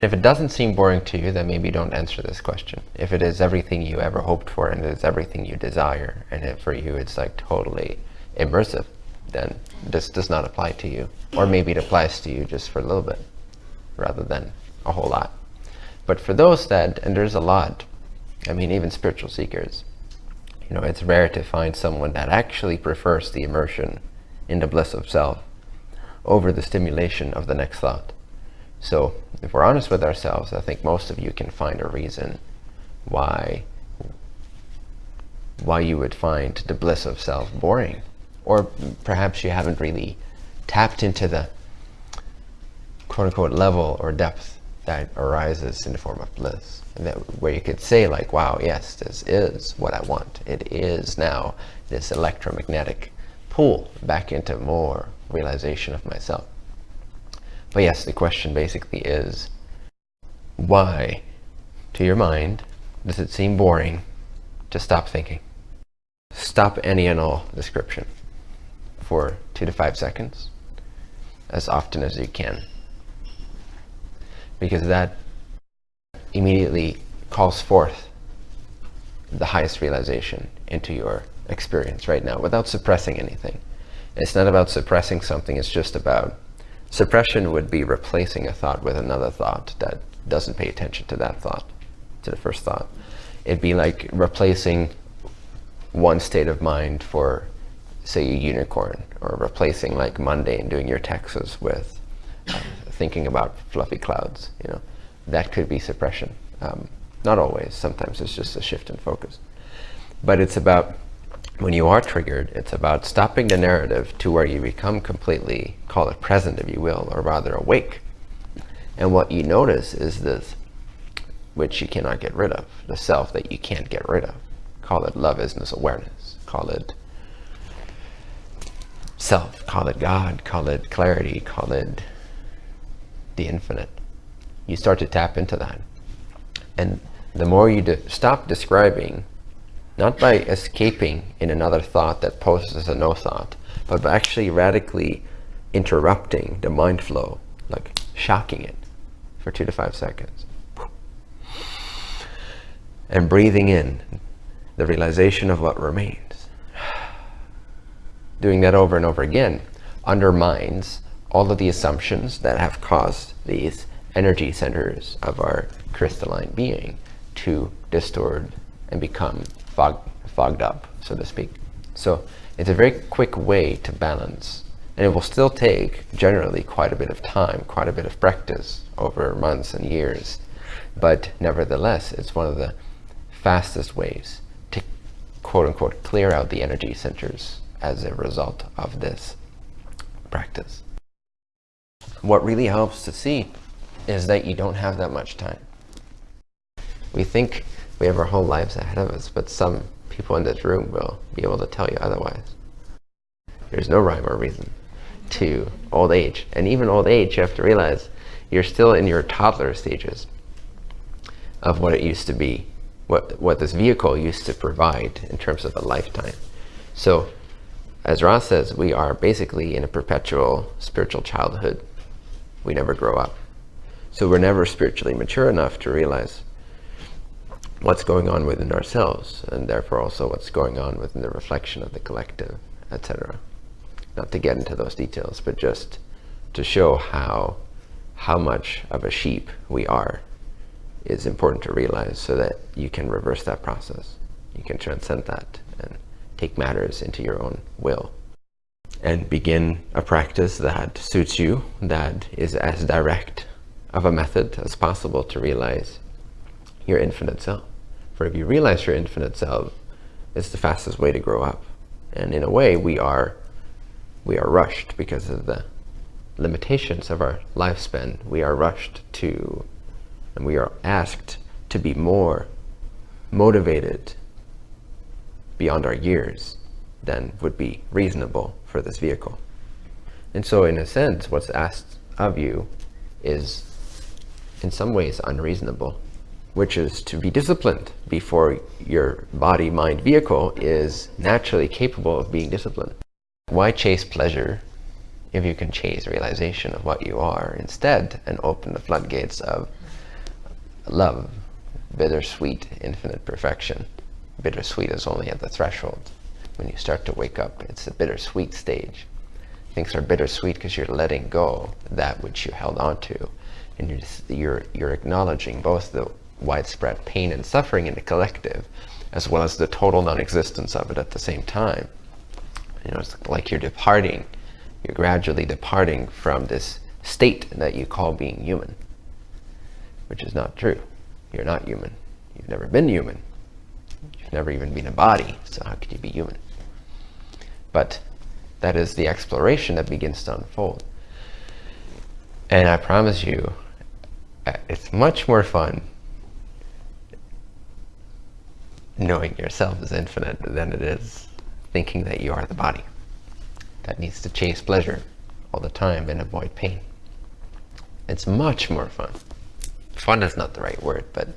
If it doesn't seem boring to you, then maybe don't answer this question. If it is everything you ever hoped for and it is everything you desire, and it, for you it's like totally immersive, then this does not apply to you. Or maybe it applies to you just for a little bit, rather than a whole lot. But for those that, and there's a lot, I mean even spiritual seekers, you know, it's rare to find someone that actually prefers the immersion in the bliss of self over the stimulation of the next thought. So if we're honest with ourselves, I think most of you can find a reason why why you would find the bliss of self boring. Or perhaps you haven't really tapped into the quote-unquote level or depth that arises in the form of bliss. And that where you could say like, wow, yes, this is what I want. It is now this electromagnetic pull back into more realization of myself. But yes, the question basically is, why, to your mind, does it seem boring to stop thinking? Stop any and all description for two to five seconds, as often as you can. Because that immediately calls forth the highest realization into your experience right now without suppressing anything. It's not about suppressing something, it's just about Suppression would be replacing a thought with another thought that doesn't pay attention to that thought, to the first thought. It'd be like replacing one state of mind for, say, a unicorn, or replacing like Monday and doing your taxes with uh, thinking about fluffy clouds, you know. That could be suppression. Um, not always, sometimes it's just a shift in focus. But it's about when you are triggered, it's about stopping the narrative to where you become completely, call it present if you will, or rather awake. And what you notice is this, which you cannot get rid of, the self that you can't get rid of. Call it love isness awareness, call it self, call it God, call it clarity, call it the infinite. You start to tap into that. And the more you stop describing not by escaping in another thought that poses as a no thought, but by actually radically interrupting the mind flow, like shocking it for two to five seconds. And breathing in the realization of what remains. Doing that over and over again undermines all of the assumptions that have caused these energy centers of our crystalline being to distort and become fog, fogged up, so to speak. So it's a very quick way to balance. And it will still take generally quite a bit of time, quite a bit of practice over months and years. But nevertheless, it's one of the fastest ways to quote unquote clear out the energy centers as a result of this practice. What really helps to see is that you don't have that much time. We think we have our whole lives ahead of us, but some people in this room will be able to tell you otherwise. There's no rhyme or reason to old age. And even old age, you have to realize you're still in your toddler stages of what it used to be, what, what this vehicle used to provide in terms of a lifetime. So as Ra says, we are basically in a perpetual spiritual childhood. We never grow up. So we're never spiritually mature enough to realize what's going on within ourselves and therefore also what's going on within the reflection of the collective, etc. Not to get into those details, but just to show how how much of a sheep we are is important to realize so that you can reverse that process. You can transcend that and take matters into your own will and begin a practice that suits you, that is as direct of a method as possible to realize your infinite self. For if you realize your infinite self, it's the fastest way to grow up. And in a way, we are we are rushed because of the limitations of our lifespan. We are rushed to, and we are asked to be more motivated beyond our years than would be reasonable for this vehicle. And so in a sense, what's asked of you is in some ways unreasonable which is to be disciplined before your body, mind, vehicle is naturally capable of being disciplined. Why chase pleasure if you can chase realization of what you are instead and open the floodgates of love, bittersweet, infinite perfection. Bittersweet is only at the threshold. When you start to wake up, it's the bittersweet stage. Things are bittersweet because you're letting go that which you held on to. And you're, you're, you're acknowledging both the widespread pain and suffering in the collective, as well as the total non-existence of it at the same time. You know, it's like you're departing, you're gradually departing from this state that you call being human, which is not true. You're not human. You've never been human. You've never even been a body, so how could you be human? But that is the exploration that begins to unfold. And I promise you, uh, it's much more fun knowing yourself is infinite than it is thinking that you are the body that needs to chase pleasure all the time and avoid pain. It's much more fun. Fun is not the right word, but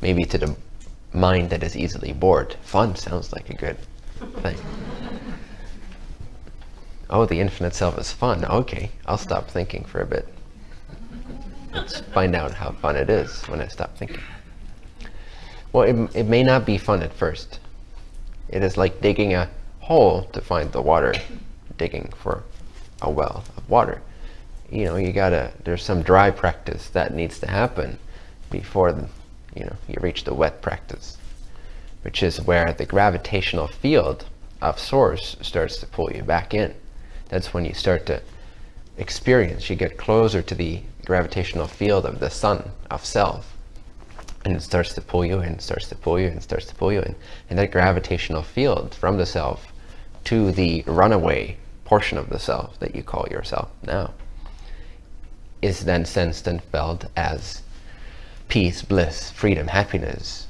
maybe to the mind that is easily bored, fun sounds like a good thing. oh, the infinite self is fun. Okay, I'll stop thinking for a bit. Let's find out how fun it is when I stop thinking. Well, it, it may not be fun at first. It is like digging a hole to find the water, digging for a well of water. You know, you gotta, there's some dry practice that needs to happen before, the, you know, you reach the wet practice, which is where the gravitational field of source starts to pull you back in. That's when you start to experience, you get closer to the gravitational field of the sun, of self, and it starts to pull you in, starts to pull you in, starts to pull you in. And that gravitational field from the self to the runaway portion of the self that you call yourself now is then sensed and felt as peace, bliss, freedom, happiness,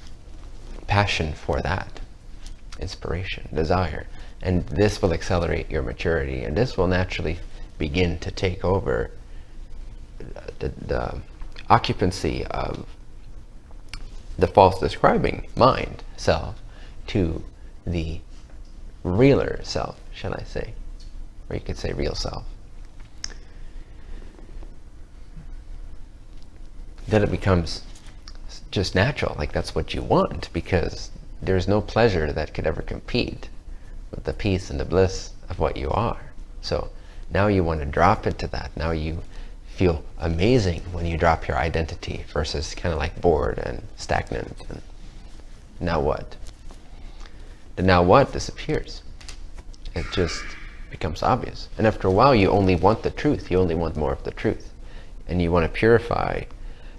passion for that, inspiration, desire. And this will accelerate your maturity and this will naturally begin to take over the, the occupancy of the false describing mind, self, to the realer self, shall I say. Or you could say real self. Then it becomes just natural, like that's what you want, because there's no pleasure that could ever compete with the peace and the bliss of what you are. So now you want to drop into that. Now you feel amazing when you drop your identity versus kind of like bored and stagnant. And now what? The now what disappears. It just becomes obvious. And after a while, you only want the truth. You only want more of the truth. And you want to purify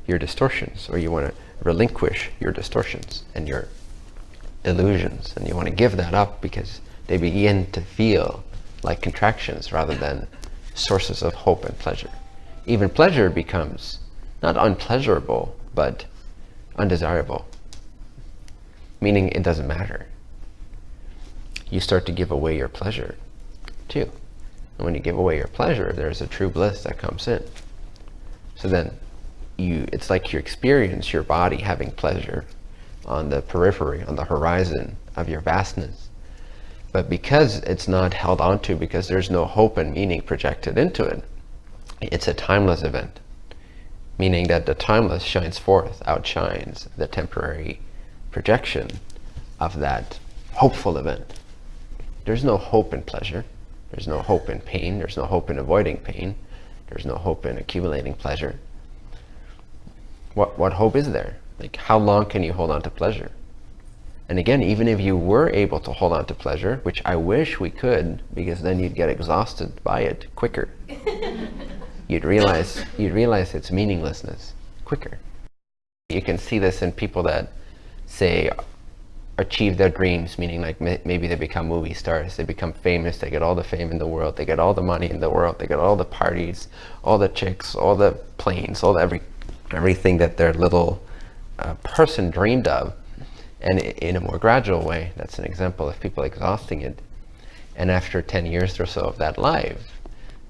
your distortions or you want to relinquish your distortions and your illusions. And you want to give that up because they begin to feel like contractions rather than sources of hope and pleasure even pleasure becomes not unpleasurable, but undesirable. Meaning it doesn't matter. You start to give away your pleasure too. And when you give away your pleasure, there's a true bliss that comes in. So then you, it's like you experience your body having pleasure on the periphery, on the horizon of your vastness. But because it's not held onto, because there's no hope and meaning projected into it, it's a timeless event, meaning that the timeless shines forth, outshines the temporary projection of that hopeful event. There's no hope in pleasure. There's no hope in pain. There's no hope in avoiding pain. There's no hope in accumulating pleasure. What, what hope is there? Like, how long can you hold on to pleasure? And again, even if you were able to hold on to pleasure, which I wish we could, because then you'd get exhausted by it quicker. you'd realize you'd realize its meaninglessness quicker. You can see this in people that say achieve their dreams, meaning like maybe they become movie stars, they become famous, they get all the fame in the world, they get all the money in the world, they get all the parties, all the chicks, all the planes, all the every everything that their little uh, person dreamed of. And in a more gradual way, that's an example of people exhausting it. And after 10 years or so of that life,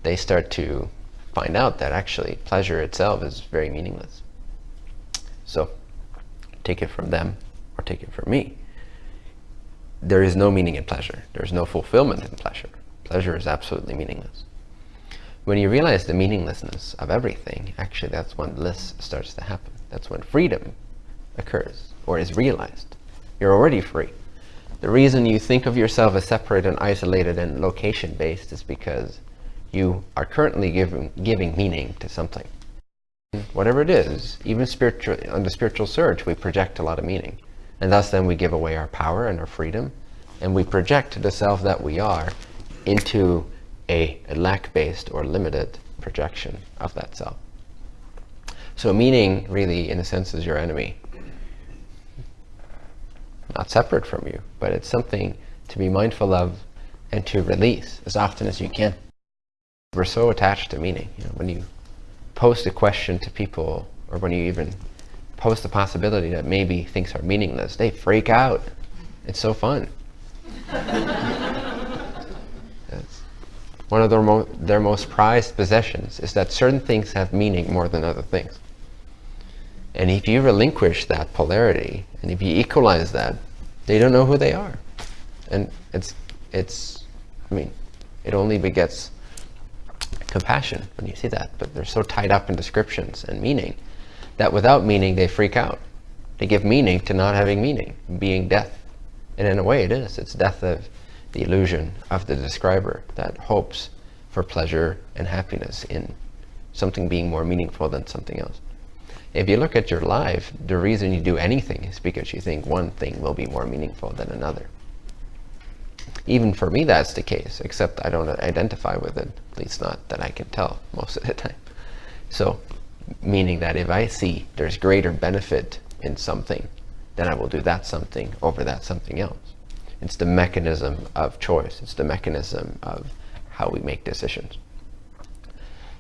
they start to find out that actually pleasure itself is very meaningless. So take it from them or take it from me. There is no meaning in pleasure. There's no fulfillment in pleasure. Pleasure is absolutely meaningless. When you realize the meaninglessness of everything, actually that's when bliss starts to happen. That's when freedom occurs or is realized. You're already free. The reason you think of yourself as separate and isolated and location-based is because you are currently giving, giving meaning to something. Whatever it is, even spiritual, on the spiritual surge, we project a lot of meaning. And thus then we give away our power and our freedom, and we project the self that we are into a, a lack-based or limited projection of that self. So meaning, really, in a sense, is your enemy. Not separate from you, but it's something to be mindful of and to release as often as you can. We're so attached to meaning. You know, when you post a question to people, or when you even post the possibility that maybe things are meaningless, they freak out. It's so fun. one of their, mo their most prized possessions is that certain things have meaning more than other things. And if you relinquish that polarity, and if you equalize that, they don't know who they are. And it's, it's, I mean, it only begets compassion when you see that. But they're so tied up in descriptions and meaning that without meaning, they freak out. They give meaning to not having meaning, being death. And in a way, it is. It's death of the illusion of the describer that hopes for pleasure and happiness in something being more meaningful than something else. If you look at your life, the reason you do anything is because you think one thing will be more meaningful than another. Even for me, that's the case, except I don't identify with it, at least not that I can tell most of the time. So, meaning that if I see there's greater benefit in something, then I will do that something over that something else. It's the mechanism of choice. It's the mechanism of how we make decisions.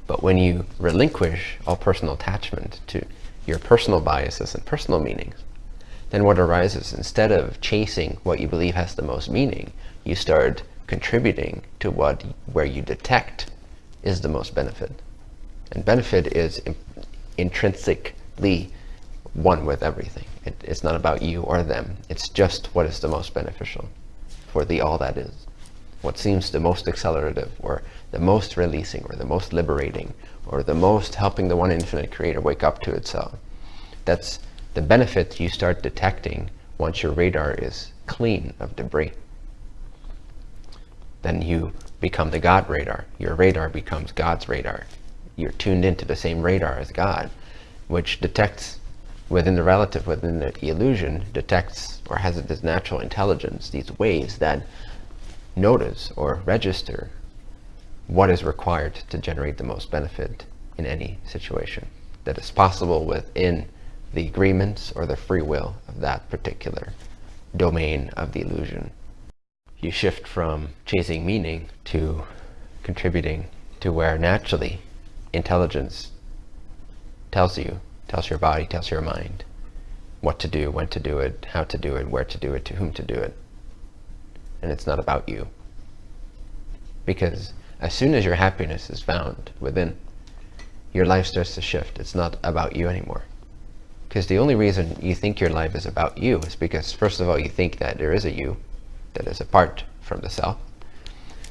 But when you relinquish all personal attachment to your personal biases and personal meanings, then what arises, instead of chasing what you believe has the most meaning, you start contributing to what where you detect is the most benefit. And benefit is in, intrinsically one with everything. It, it's not about you or them. It's just what is the most beneficial for the all that is. What seems the most accelerative or the most releasing or the most liberating or the most helping the one infinite creator wake up to itself. That's the benefit you start detecting once your radar is clean of debris then you become the God radar. Your radar becomes God's radar. You're tuned into the same radar as God, which detects within the relative, within the illusion, detects or has this natural intelligence, these waves that notice or register what is required to generate the most benefit in any situation that is possible within the agreements or the free will of that particular domain of the illusion you shift from chasing meaning to contributing to where naturally intelligence tells you, tells your body, tells your mind what to do, when to do it, how to do it, where to do it, to whom to do it. And it's not about you. Because as soon as your happiness is found within, your life starts to shift. It's not about you anymore. Because the only reason you think your life is about you is because, first of all, you think that there is a you, that is apart from the self.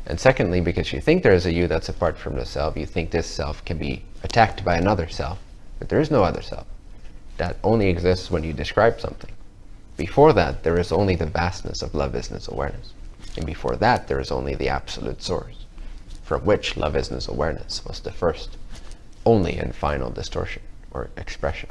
And secondly, because you think there is a you that's apart from the self, you think this self can be attacked by another self. But there is no other self. That only exists when you describe something. Before that, there is only the vastness of love isness awareness. And before that, there is only the absolute source, from which love isness awareness was the first, only and final distortion or expression.